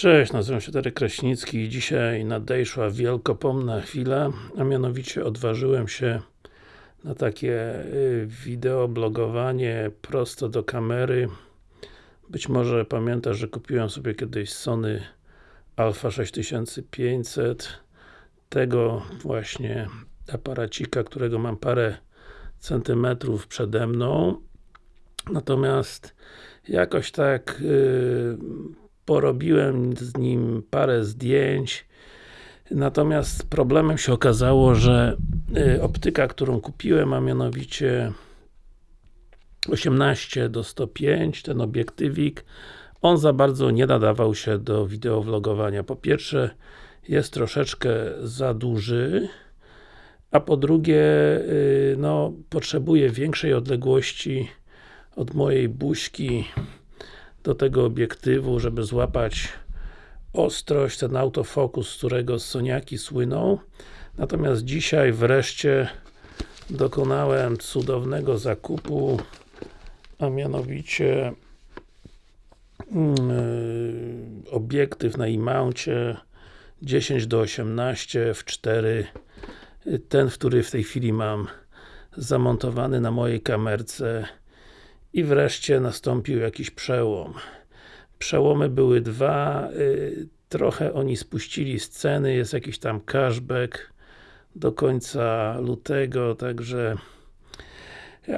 Cześć, nazywam się Darek Kraśnicki i dzisiaj nadejszła wielkopomna chwila, a mianowicie odważyłem się na takie y, wideo blogowanie prosto do kamery. Być może pamiętasz, że kupiłem sobie kiedyś Sony Alpha 6500 tego właśnie aparacika, którego mam parę centymetrów przede mną natomiast jakoś tak yy, porobiłem z nim parę zdjęć natomiast problemem się okazało, że yy, optyka, którą kupiłem, a mianowicie 18 do 105, ten obiektywik on za bardzo nie nadawał się do wideowlogowania. Po pierwsze jest troszeczkę za duży a po drugie, yy, no, potrzebuje większej odległości od mojej buźki do tego obiektywu, żeby złapać ostrość, ten autofokus, z którego Soniaki słyną. Natomiast dzisiaj wreszcie dokonałem cudownego zakupu, a mianowicie yy, obiektyw na imauncie 10 do 18 w 4 ten, który w tej chwili mam zamontowany na mojej kamerce i wreszcie nastąpił jakiś przełom. Przełomy były dwa, y, trochę oni spuścili z ceny, jest jakiś tam cashback do końca lutego, także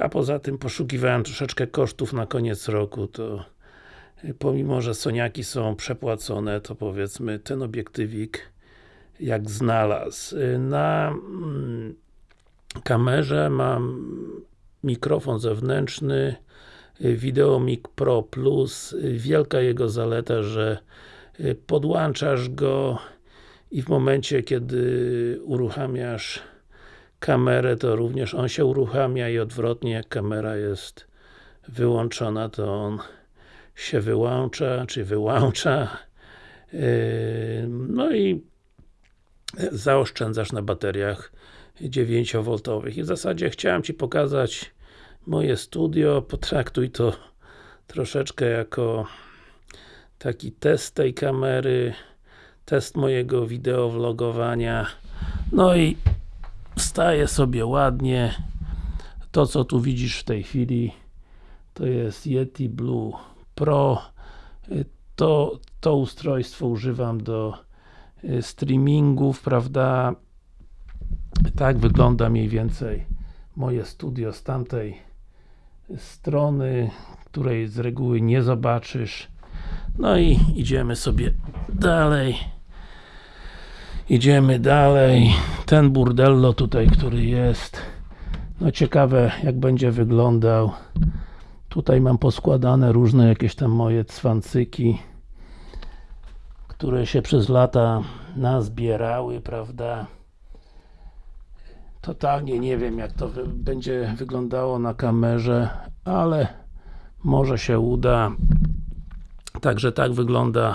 a poza tym poszukiwałem troszeczkę kosztów na koniec roku, to y, pomimo, że Soniaki są przepłacone, to powiedzmy ten obiektywik jak znalazł. Y, na mm, kamerze mam mikrofon zewnętrzny Videomic Pro Plus. Wielka jego zaleta, że y, podłączasz go i w momencie, kiedy uruchamiasz kamerę, to również on się uruchamia i odwrotnie, jak kamera jest wyłączona, to on się wyłącza, czy wyłącza. Y, no i zaoszczędzasz na bateriach 9V. I w zasadzie chciałem Ci pokazać moje studio, potraktuj to troszeczkę jako taki test tej kamery, test mojego wideo vlogowania. No i wstaje sobie ładnie. To co tu widzisz w tej chwili to jest Yeti Blue Pro. To, to ustrojstwo używam do y, streamingów, prawda? Tak wygląda mniej więcej moje studio z tamtej strony, której z reguły nie zobaczysz. No i idziemy sobie dalej. Idziemy dalej. Ten burdello tutaj, który jest. No ciekawe, jak będzie wyglądał. Tutaj mam poskładane różne jakieś tam moje cwancyki, które się przez lata nazbierały, prawda? Totalnie nie wiem jak to wy będzie wyglądało na kamerze, ale może się uda. Także tak wygląda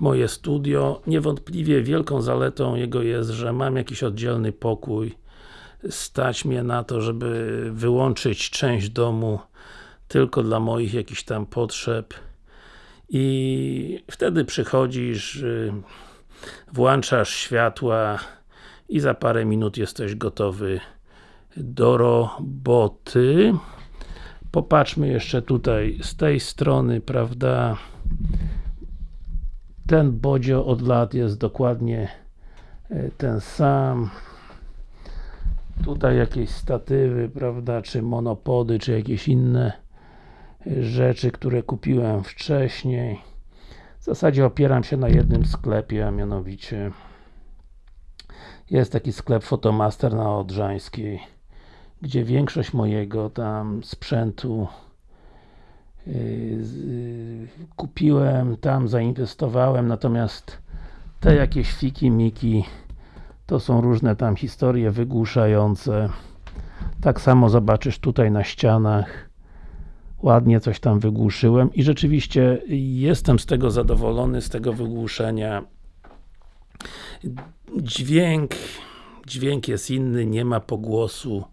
moje studio. Niewątpliwie wielką zaletą jego jest, że mam jakiś oddzielny pokój. Stać mnie na to, żeby wyłączyć część domu tylko dla moich jakichś tam potrzeb i wtedy przychodzisz, y, włączasz światła, i za parę minut jesteś gotowy do roboty. Popatrzmy jeszcze tutaj z tej strony, prawda? Ten bodzio od lat jest dokładnie e, ten sam. Tutaj jakieś statywy, prawda, czy monopody, czy jakieś inne e, rzeczy, które kupiłem wcześniej. W zasadzie opieram się na jednym sklepie, a mianowicie jest taki sklep Fotomaster na Odrzańskiej gdzie większość mojego tam sprzętu yy, yy, kupiłem, tam zainwestowałem, natomiast te jakieś fiki miki to są różne tam historie wygłuszające. Tak samo zobaczysz tutaj na ścianach ładnie coś tam wygłuszyłem i rzeczywiście jestem z tego zadowolony, z tego wygłuszenia dźwięk dźwięk jest inny, nie ma pogłosu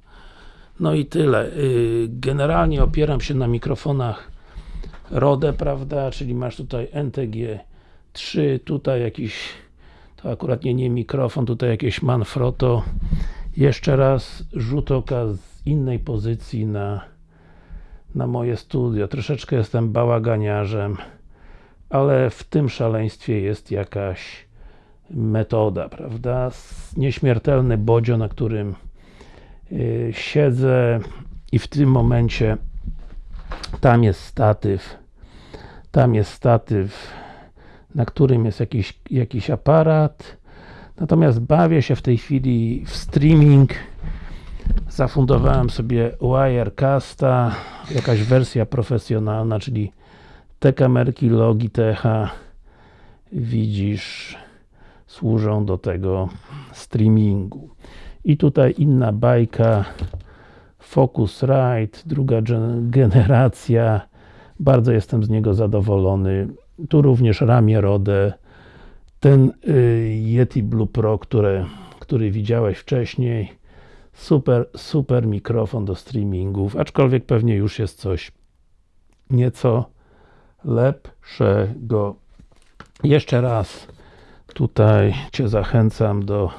no i tyle. Y, generalnie opieram się na mikrofonach Rode, prawda, czyli masz tutaj NTG trzy, tutaj jakiś to akurat nie, nie mikrofon, tutaj jakieś Manfrotto jeszcze raz rzut oka z innej pozycji na na moje studio. Troszeczkę jestem bałaganiarzem, ale w tym szaleństwie jest jakaś metoda, prawda? Nieśmiertelny bodzio, na którym yy, siedzę i w tym momencie tam jest statyw tam jest statyw na którym jest jakiś, jakiś aparat. Natomiast bawię się w tej chwili w streaming. Zafundowałem sobie Wirecasta jakaś wersja profesjonalna, czyli te kamerki Logitecha widzisz służą do tego streamingu. I tutaj inna bajka Focusrite, druga generacja. Bardzo jestem z niego zadowolony. Tu również ramię Rode ten y, Yeti Blue Pro, które, który widziałeś wcześniej. Super, super mikrofon do streamingów, aczkolwiek pewnie już jest coś nieco lepszego. Jeszcze raz tutaj Cię zachęcam do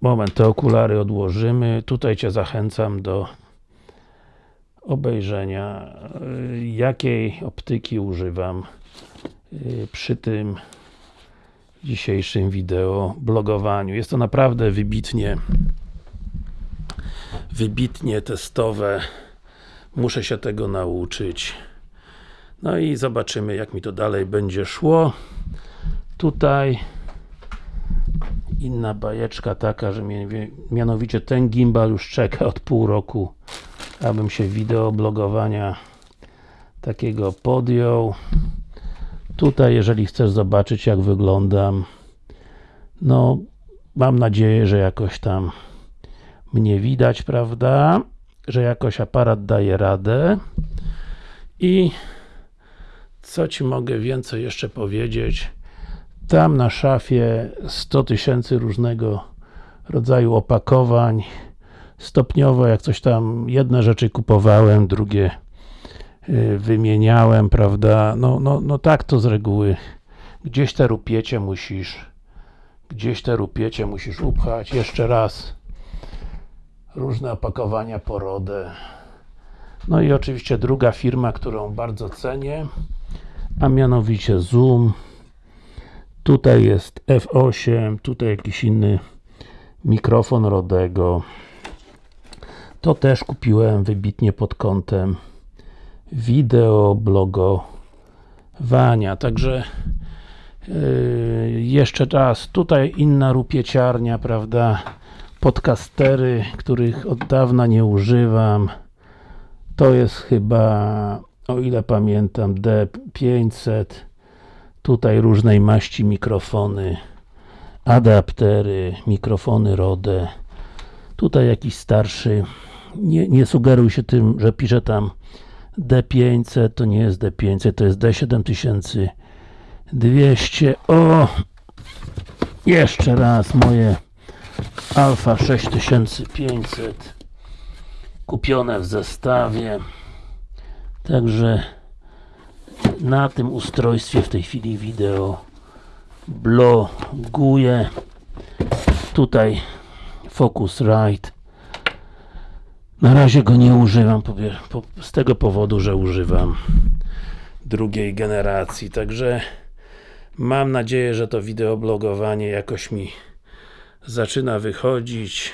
moment, te okulary odłożymy. Tutaj Cię zachęcam do obejrzenia y, jakiej optyki używam y, przy tym dzisiejszym wideo blogowaniu. Jest to naprawdę wybitnie wybitnie testowe. Muszę się tego nauczyć. No i zobaczymy jak mi to dalej będzie szło tutaj inna bajeczka taka, że mianowicie ten gimbal już czeka od pół roku abym się wideo blogowania takiego podjął tutaj jeżeli chcesz zobaczyć jak wyglądam no mam nadzieję, że jakoś tam mnie widać, prawda? Że jakoś aparat daje radę i co Ci mogę więcej jeszcze powiedzieć? Tam na szafie 100 tysięcy różnego rodzaju opakowań stopniowo, jak coś tam, jedne rzeczy kupowałem, drugie y, wymieniałem, prawda? No, no, no tak to z reguły. Gdzieś te rupiecie musisz gdzieś te rupiecie musisz upchać. Jeszcze raz różne opakowania porodę no i oczywiście druga firma, którą bardzo cenię a mianowicie Zoom tutaj jest F8, tutaj jakiś inny mikrofon Rodego. To też kupiłem wybitnie pod kątem wideo blogowania, także yy, jeszcze raz, tutaj inna rupieciarnia, prawda? Podcastery, których od dawna nie używam. To jest chyba, o ile pamiętam, D500 tutaj różnej maści mikrofony adaptery, mikrofony Rode. Tutaj jakiś starszy nie, nie sugeruj się tym, że pisze tam D500, to nie jest D500, to jest D7200 o! jeszcze raz moje Alfa 6500 kupione w zestawie. Także na tym ustrojstwie w tej chwili wideo bloguję tutaj Focusrite na razie go nie używam z tego powodu, że używam drugiej generacji, także mam nadzieję, że to wideoblogowanie jakoś mi zaczyna wychodzić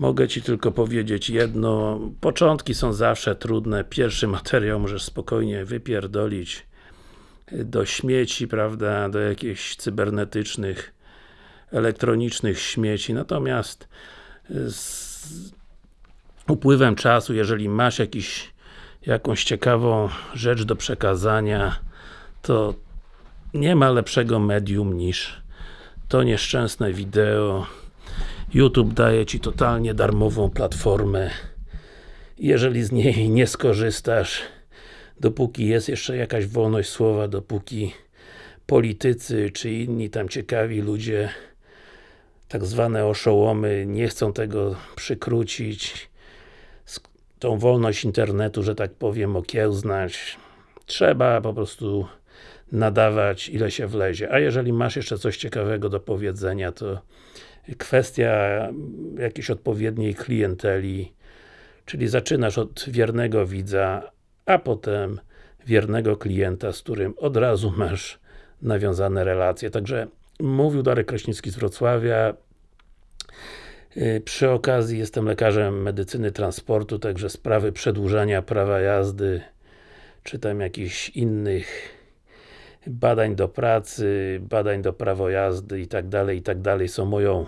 Mogę Ci tylko powiedzieć jedno, początki są zawsze trudne, pierwszy materiał możesz spokojnie wypierdolić do śmieci, prawda, do jakichś cybernetycznych, elektronicznych śmieci, natomiast z upływem czasu, jeżeli masz jakiś, jakąś ciekawą rzecz do przekazania, to nie ma lepszego medium niż to nieszczęsne wideo. YouTube daje Ci totalnie darmową platformę. Jeżeli z niej nie skorzystasz, dopóki jest jeszcze jakaś wolność słowa, dopóki politycy czy inni tam ciekawi ludzie tak zwane oszołomy nie chcą tego przykrócić tą wolność internetu, że tak powiem, okiełznać trzeba po prostu nadawać ile się wlezie, a jeżeli masz jeszcze coś ciekawego do powiedzenia, to kwestia jakiejś odpowiedniej klienteli, czyli zaczynasz od wiernego widza, a potem wiernego klienta, z którym od razu masz nawiązane relacje. Także mówił Darek Kraśnicki z Wrocławia. Yy, Przy okazji jestem lekarzem medycyny transportu, także sprawy przedłużania prawa jazdy, czy tam jakichś innych badań do pracy, badań do prawo jazdy i tak dalej, i tak dalej są moją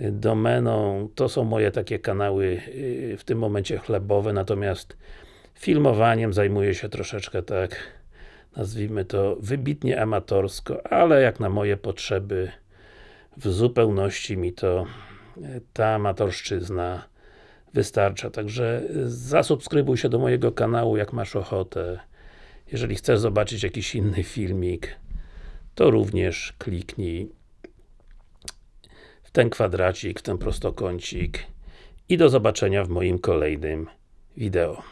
y, domeną. To są moje takie kanały y, w tym momencie chlebowe, natomiast filmowaniem zajmuję się troszeczkę tak, nazwijmy to wybitnie amatorsko, ale jak na moje potrzeby w zupełności mi to y, ta amatorszczyzna wystarcza. Także zasubskrybuj się do mojego kanału, jak masz ochotę. Jeżeli chcesz zobaczyć jakiś inny filmik, to również kliknij w ten kwadracik, w ten prostokącik i do zobaczenia w moim kolejnym wideo.